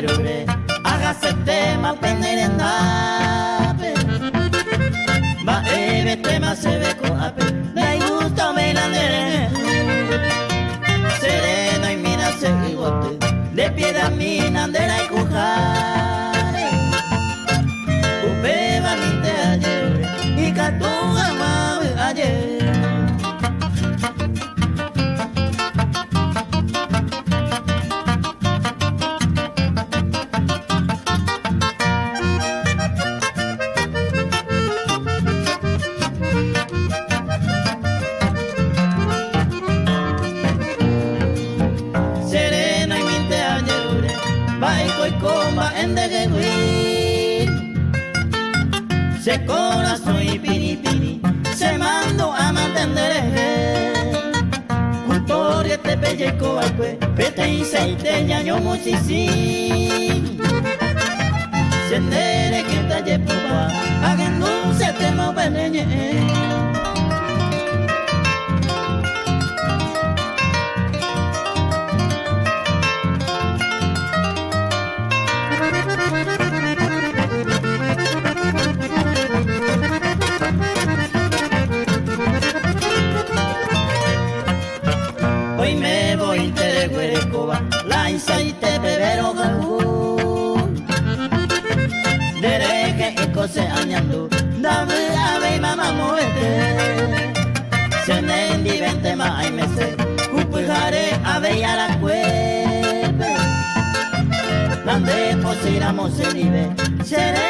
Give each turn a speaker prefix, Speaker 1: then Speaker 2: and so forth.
Speaker 1: perure, hágase tema peneren nape. Ba ebe tema se ve con ape, me gusta me la nere. Serena y mina se bigote, de piedra mina andera y voy coma en de Se corazón y pini pini, se mando a mantener. Cultoria te pelle coacue, pete y seite ñaño muchisi. Sendere que talle pupa, hagan dulce te mo Hoy insaite bebero galú. Dereje y cose añando, dame ave mamá muerte. Se me endivente ma ay me se, cupujare ave ya la cueve. Dande posiramos se vive, será